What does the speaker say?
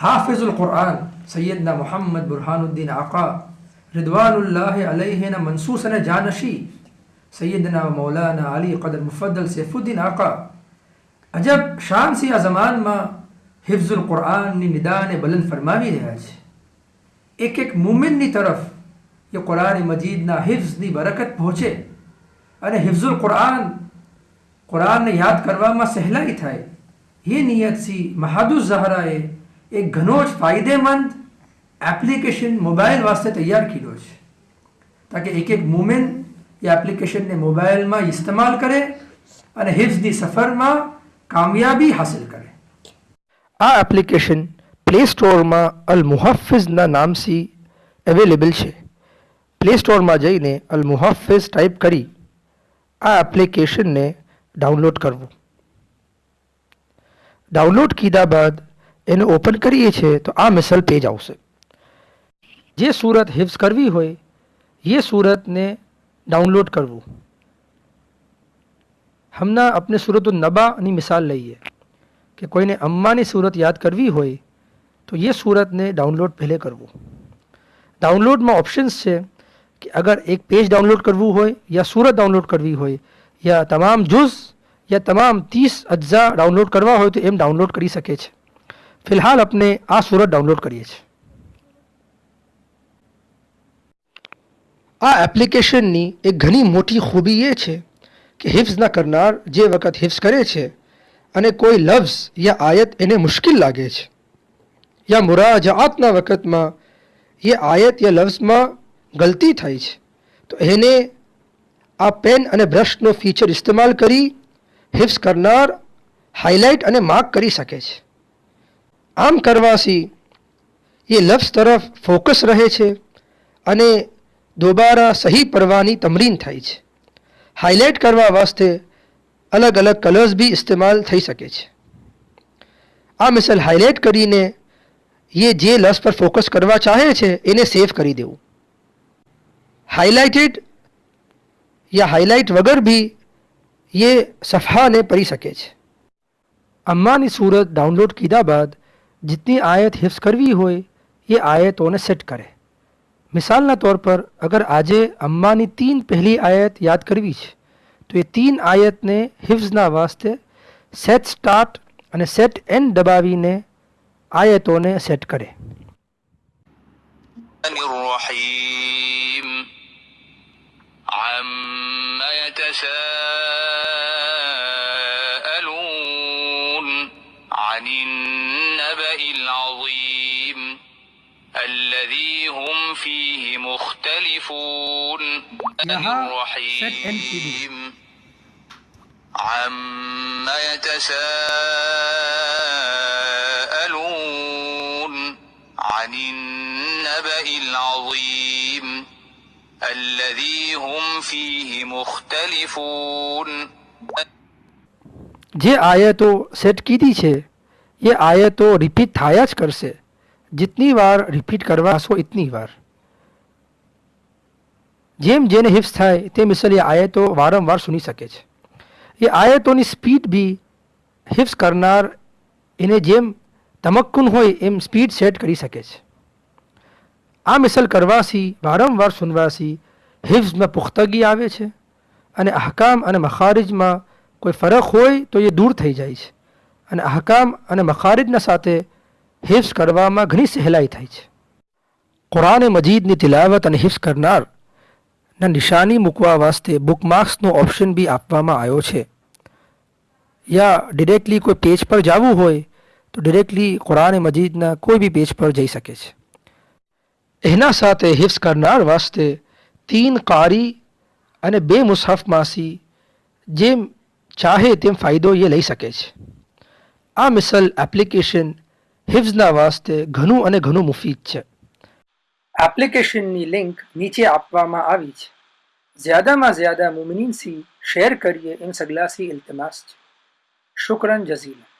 حافظ القرآن سیدنا محمد برحان الدین آقا ردوان اللہ علیہ منصوصن جانشی، سیدنا مولانا علی قدر مفدل سیف الدین آقا۔ عجب شان سی ازمان ما حفظ القرآن نی ندان بلند فرماوی ہے آج۔ ایک ایک مومن نی طرف یہ قرآن مجید نہ حفظ نی برکت پہنچے۔ ارے حفظ القرآن، قرآن نے یاد کروا ما سہلا ہی تھا یہ نیت سی محدود زہرائے ہے۔ એક ઘણો જ ફાયદેમંદ એપ્લિકેશન મોબાઈલ વાસ્તે તૈયાર કર્યો છે. તાકે એક એક મુમેન એ એપ્લિકેશનને મોબાઈલમાં ઇસ્તેમાલ કરે અને હિફ્ઝની સફરમાં કામયાબી હાસિલ કરે. આ એપ્લિકેશન પ્લે સ્ટોરમાં અલ મુહફિઝના નામથી અવેલેબલ છે. પ્લે સ્ટોરમાં જઈને અલ મુહફિઝ ટાઈપ કરી આ એપ્લિકેશનને ડાઉનલોડ કરવું. ડાઉનલોડ કીધા બાદ એને ઓપન કરીએ છીએ તો આ મિસલ પેજ આવશે જે સુરત હિફ્ઝ કરવી હોય એ સુરતને ડાઉનલોડ કરવું હમણાં આપણે સુરત નબાની મિસાલ લઈએ કે કોઈને અમ્માની સુરત યાદ કરવી હોય તો એ સુરતને ડાઉનલોડ પહેલે કરવું ડાઉનલોડમાં ઓપ્શન્સ છે કે અગર એક પેજ ડાઉનલોડ કરવું હોય યા સુરત ડાઉનલોડ કરવી હોય યા તમામ જુઝ યા તમામ ત્રીસ અજ્ઝા ડાઉનલોડ કરવા હોય તો એમ ડાઉનલોડ કરી શકે છે ફિલહાલ આપણે આ સુરત ડાઉનલોડ કરીએ છીએ આ એપ્લિકેશનની એક ઘણી મોટી ખૂબી એ છે કે હિફ્સ ના કરનાર જે વખત હિફ્સ કરે છે અને કોઈ લફ્ઝ યા આયત એને મુશ્કેલ લાગે છે યા મુરાજાતના વખતમાં એ આયત યા લફ્ઝમાં ગલતી થાય છે તો એને આ પેન અને બ્રશનો ફીચર ઇસ્તેમાલ કરી હિફ્સ કરનાર હાઇલાઇટ અને માર્ક કરી શકે છે આમ કરવાથી એ લફ્સ તરફ ફોકસ રહે છે અને દોબારા સહી પરવાની તમરીન થાય છે. હાઇલાઇટ કરવા વાસ્તે અલગ અલગ કલર્સ બી ઇસ્તેમાલ થઈ શકે છે. આ મિસાલ હાઇલાઇટ કરીને એ જે લફ્ઝ પર ફોકસ કરવા ચાહે છે એને સેવ કરી દેવું. હાઇલાઇટેડ યા હાઇલાઇટ વગર બી એ સફાને પરી શકે છે. અમ્માની સુરત ડાઉનલોડ કીધા બાદ جتنی آیت حفظ کروی ہوئے، یہ آیت انہیں سیٹ کرے۔ مثال نہ طور پر اگر آجے اماں نے تین پہلی آیت یاد کروی چھے، تو یہ تین آیت نے حفظ نہ واسطے سیٹ سٹارٹ સેટ સ્ટાર્ટ અને સેટ એન્ડ દબાવીને આયતોને کرے۔ કરે عن فيه مختلفون. الرحيم عما يتساءلون عن النبأ العظيم الذي هم فيه مختلفون. જે આયતો સેટ કીધી છે એ ریپیٹ تھایا چھ کر سے جتنی وار ریپیٹ کروا سو اتنی وار. જેમ જેને હિફ્સ થાય તે મિસલ એ આયતો વારંવાર સુની શકે છે. એ આયતોની સ્પીડ બી હિફ્સ કરનાર એને જેમ તમક્કુન હોય એમ સ્પીડ સેટ કરી શકે છે. આ મિસલ કરવાથી વારંવાર સુનવાથી હિફ્ઝમાં પુખ્તગી આવે છે અને અહકામ અને મખારિજમાં કોઈ ફરક હોય તો એ દૂર થઈ જાય છે અને અહકામ અને મખારિજના સાથે હિફ્સ કરવામાં ઘણી સહેલાઈ થાય છે. કુરાન મજીદની તિલાવત અને હિફ્સ કરનાર ના નિશાની મૂકવા વાસ્તે બુકમાર્ક્સનો ઓપ્શન બી આપવામાં આવ્યો છે. યા ડિરેક્ટલી કોઈ પેજ પર જવું હોય, તો ડિરેક્ટલી કુરાન મજીદના કોઈ બી પેજ પર જઈ શકે છે. એના સાથે હિફ્સ કરનાર વાસ્તે તીન કારી અને બે મુસાફમાસી જેમ ચાહે તેમ ફાયદો એ લઈ શકે છે. આ મિસલ એપ્લિકેશન હિફ્ઝના વાસ્તે ઘણું અને ઘણું મુફીદ છે. એપ્લિકેશનની લિંક નીચે આપવામાં આવી છે. જ્યાદામાં જ્યાદા મુમિનીનથી શેર કરીએ એમ સગલાસી ઇલ્તમાસ છે. શુક્રન જઝીલા.